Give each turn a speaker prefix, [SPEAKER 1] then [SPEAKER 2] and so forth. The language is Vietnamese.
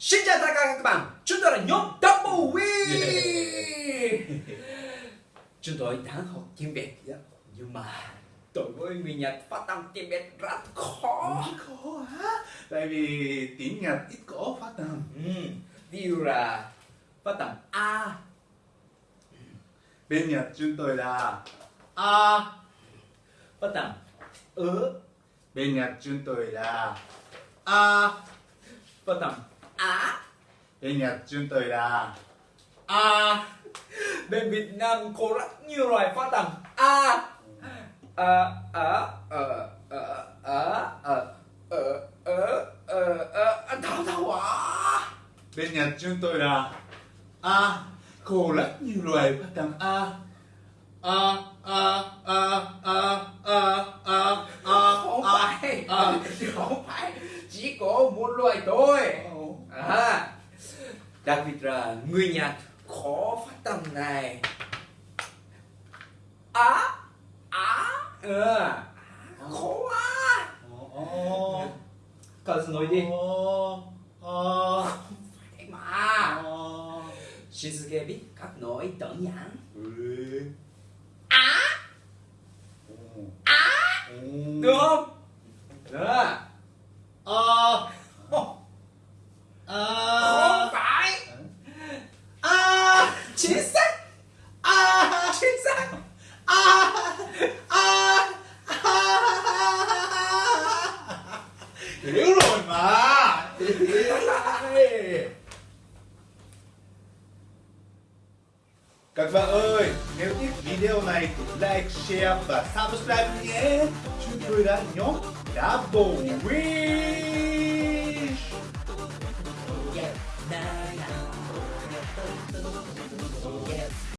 [SPEAKER 1] Xin chào tất cả các bạn, chúng tôi là nhóm Double Win. Chúng tôi đang học tiếng Việt Nhưng mà đối với người Nhật phát âm tiếng Việt rất khó.
[SPEAKER 2] Khó hả? Tại vì tiếng Nhật ít có phát âm.
[SPEAKER 1] Ừ. Dụ là phát âm A.
[SPEAKER 2] Bên Nhật chúng tôi là
[SPEAKER 1] A. Phát âm Ớ.
[SPEAKER 2] Bên Nhật chúng tôi là A.
[SPEAKER 1] Phát âm Á
[SPEAKER 2] Bên Nhật chúng tôi là
[SPEAKER 1] A Bên Việt Nam có rất nhiều loại phát âm A A A Ờ Ờ Ờ Ờ Ờ Ờ Ờ Ờ Thảo Thảo à
[SPEAKER 2] Bên Nhật chúng tôi là A Có rất nhiều loại phát âm A A A A A A A A
[SPEAKER 1] Không
[SPEAKER 2] A
[SPEAKER 1] phải
[SPEAKER 2] A
[SPEAKER 1] Không phải Chỉ có một loại thôi à, đặc biệt là người Nhật khó phát âm này. Á á ờ khó quá.
[SPEAKER 2] Ồ
[SPEAKER 1] cậu nói đi.
[SPEAKER 2] Ồ
[SPEAKER 1] phải mà. Shinsuke biết cách nói đơn giản
[SPEAKER 2] Ừ.
[SPEAKER 1] Á.
[SPEAKER 2] Ồ
[SPEAKER 1] á.
[SPEAKER 2] Ồ
[SPEAKER 1] được không? Đó
[SPEAKER 2] Ờ. À
[SPEAKER 1] chính xác.
[SPEAKER 2] À
[SPEAKER 1] chính xác.
[SPEAKER 2] À
[SPEAKER 1] À,
[SPEAKER 2] à, à. Hiểu rồi mà. Các bạn ơi, nếu thích video này thì like, share và subscribe nhé. Chúng tôi đã nhóm Double Wish
[SPEAKER 1] yeah,